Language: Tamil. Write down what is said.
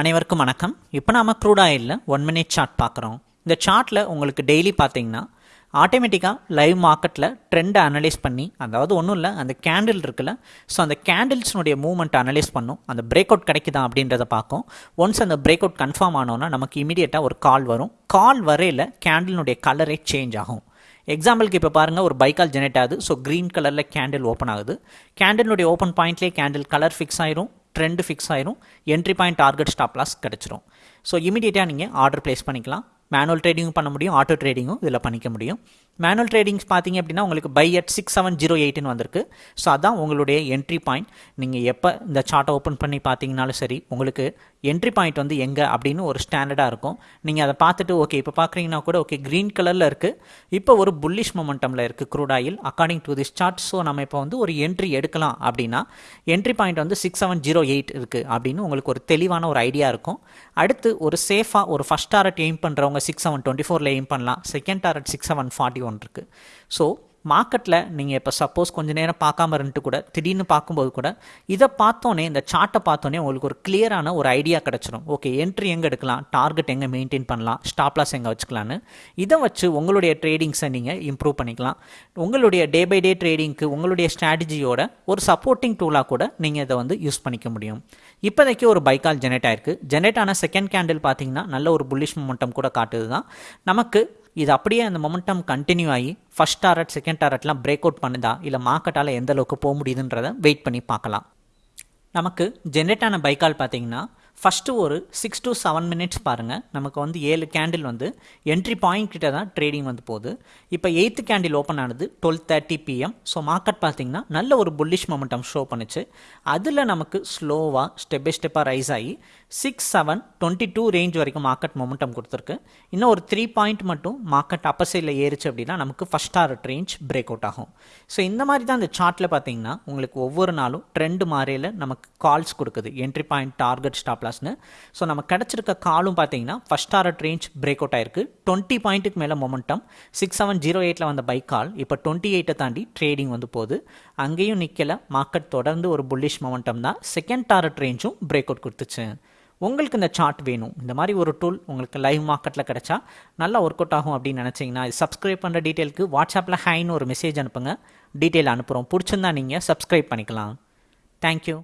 அனைவருக்கும் வணக்கம். இப்போ நாம் க்ரூட் ஆயிலில் ஒன் மினிட் சார்ட் பார்க்குறோம். இந்த சார்ட்டில் உங்களுக்கு டெய்லி பார்த்தீங்கன்னா ஆட்டோமேட்டிக்காக லைவ் மார்க்கெட்டில் ட்ரெண்டை அனலைஸ் பண்ணி அதாவது ஒன்றும் இல்லை அந்த கேண்டில் இருக்குல்ல ஸோ அந்த கேண்டில்ஸ்னுடைய மூவ்மெண்ட் அனலைஸ் பண்ணும். அந்த பிரேக் அவுட் கிடைக்குதா அப்படின்றத பார்க்கும். ஒன்ஸ் அந்த பிரேக் அவுட் கன்ஃபார்ம் ஆனோன்னா நமக்கு இமீடியட்டாக ஒரு கால் வரும். கால் வரையில் கேண்டிலினுடைய கலரே சேஞ்ச் ஆகும். எக்ஸாம்பிளுக்கு இப்போ பாருங்கள் ஒரு பைக்கால் ஜெனரேட் ஆகுது ஸோ க்ரீன் கலரில் கேண்டில் ஓப்பன் ஆகுது. கேண்டிலுடைய ஓப்பன் பாயிண்ட்லேயே கேண்டில் கலர் ஃபிக்ஸ் ஆயிரும். ட்ரெண்டு ஃபிக்ஸ் ஆயிரும். Entry point target stop loss கிடச்சிரும். ஸோ இமீடியட்டாக நீங்கள் ஆர்டர் ப்ளேஸ் பண்ணிக்கலாம். மேனுவல் ட்ரேடிங்கும் பண்ண முடியும் ஆட்டோ ட்ரேடிங்கும் இதில் பண்ணிக்க முடியும். மேனுவல் ட்ரேடிங்ஸ் பார்த்தீங்க அப்படின்னா உங்களுக்கு buy at six seven zero எயிட்னு வந்திருக்கு. ஸோ அதான் உங்களுடைய என்ட்ரி பாயிண்ட் நீங்கள் எப்போ இந்த சார்ட்டை ஓப்பன் பண்ணி பார்த்தீங்கனாலும் சரி உங்களுக்கு என்ட்ரி பாயிண்ட் வந்து எங்கே அப்படின்னு ஒரு ஸ்டாண்டர்டாக இருக்கும். நீங்கள் அதை பார்த்துட்டு ஓகே இப்போ பார்க்குறீங்கன்னா கூட ஓகே க்ரீன் கலரில் இருக்குது இப்போ ஒரு புல்லிஷ் மொமெண்டமில் இருக்குது crude oil according to this chart so நம்ம இப்போ வந்து ஒரு என்ட்ரி எடுக்கலாம் அப்படின்னா என்ட்ரி பாயிண்ட் வந்து சிக்ஸ் செவன் ஜீரோ எயிட் இருக்குது அப்படின்னு உங்களுக்கு ஒரு தெளிவான ஒரு ஐடியா இருக்கும். அடுத்து ஒரு சேஃபாக ஒரு ஃபஸ்ட் டாரட் எய்ம் பண்ணுறவங்க சிக்ஸ் செவன் டுவெண்ட்டி ஃபோரில் எய்ம் பண்ணலாம். Second target six seven forty one இருக்குது ஸோ மார்க்கெட்டில் நீங்கள் இப்போ சப்போஸ் கொஞ்ச நேரம் பார்க்காம இருந்துட்டு கூட திடீர்னு பார்க்கும்போது கூட இதை பார்த்தோன்னே இந்த சார்ட்டை பார்த்தோன்னே உங்களுக்கு ஒரு கிளியரான ஒரு ஐடியா கிடச்சிரும். ஓகே என்ட்ரி எங்கே எடுக்கலாம்? டார்கெட் எங்கே மெயின்டைன் பண்ணலாம்? ஸ்டாப்லாஸ் எங்கே வச்சுக்கலான்னு இதை வச்சு உங்களுடைய ட்ரேடிங்ஸை நீங்கள் இம்ப்ரூவ் பண்ணிக்கலாம். உங்களுடைய டே பை டே ட்ரேடிங்க்கு உங்களுடைய ஸ்ட்ராட்டஜியோட ஒரு சப்போர்ட்டிங் டூலாக கூட நீங்கள் இதை வந்து யூஸ் பண்ணிக்க முடியும். இப்போதைக்கு ஒரு பைக்கால் ஜெனரேட் ஆயிருக்கு. ஜெனரேட் ஆன செகண்ட் கேண்டில் பார்த்தீங்கன்னா நல்ல ஒரு புல்லிஷ் மொமெண்டம் கூட காட்டுது தான் நமக்கு இது அப்படியே அந்த மொமெண்டம் கண்டினியூ ஆகி ஃபஸ்ட் டாரட் செகண்ட் டாரட்லாம் பிரேக் அவுட் பண்ணுதா இல்லை மார்க்கெட்டால் எந்த அளவுக்கு போக முடியுதுன்றதை வெயிட் பண்ணி பார்க்கலாம். நமக்கு ஜென்ரேட் ஆன பைக்கால் பார்த்தீங்கன்னா ஃபஸ்ட்டு ஒரு சிக்ஸ் டு செவன் மினிட்ஸ் பாருங்கள் நமக்கு வந்து ஏழு கேண்டில் வந்து என்ட்ரி பாயிண்ட் கிட்ட தான் ட்ரேடிங் வந்து போகுது. இப்போ எயித்து கேண்டில் ஓப்பன் ஆனது twelve thirty PM so market பார்த்தீங்கன்னா நல்ல ஒரு புல்லிஷ் மொமெண்டம் ஷோ பண்ணுச்சு. அதில் நமக்கு ஸ்லோவாக ஸ்டெப் பை ஸ்டெப்பாக ரைஸ் ஆகி six seven twenty two range வரைக்கும் மார்க்கெட் மொமெண்டம் கொடுத்துருக்கு. இன்னும் ஒரு த்ரீ பாயிண்ட் மட்டும் மார்க்கெட் அப்பர் சைடில் ஏறிச்சு அப்படின்னா நமக்கு first target range break out ஆகும். ஸோ இந்த மாதிரி தான் இந்த சார்ட்டில் பார்த்தீங்கன்னா உங்களுக்கு ஒவ்வொரு நாளும் ட்ரெண்டு மாறையில் நமக்கு கால்ஸ் கொடுக்குது. என்ட்ரி பாயிண்ட் டார்கெட் ஸ்டாப் லாஸ்னு ஸோ நம்ம கிடச்சிருக்க காலும் பார்த்தீங்கன்னா first art range break out ஆயிருக்கு. டுவெண்ட்டி பாயிண்ட்டுக்கு மேலே மொமெண்டம் சிக்ஸ் செவன் ஜீரோ எயிட்டில் வந்த பைக் கால் இப்போ டுவெண்ட்டி எயிட்டை தாண்டி ட்ரேடிங் வந்து போகுது. அங்கேயும் நிற்கலை மார்க்கெட் தொடர்ந்து ஒரு புல்லிஷ் மொமெண்டம் தான். செகண்ட் டாரட் ரேஞ்சும் பிரேக் அவுட் கொடுத்துச்சு. உங்களுக்கு இந்த சார்ட் வேணும். இந்த மாதிரி ஒரு டூல் உங்களுக்கு லைவ் மார்க்கெட்டில் கிடச்சா நல்லா ஒர்க் அவுட் ஆகும் அப்படின்னு நினச்சிங்கன்னா சப்ஸ்கிரைப் பண்ணுற டீட்டெயிலுக்கு வாட்ஸ்அப்பில் ஹைன்னு ஒரு மெசேஜ் அனுப்புங்க. டீட்டெயில் அனுப்புகிறோம் பிடிச்சிருந்தா நீங்கள் சப்ஸ்கிரைப் பண்ணிக்கலாம். தேங்க்யூ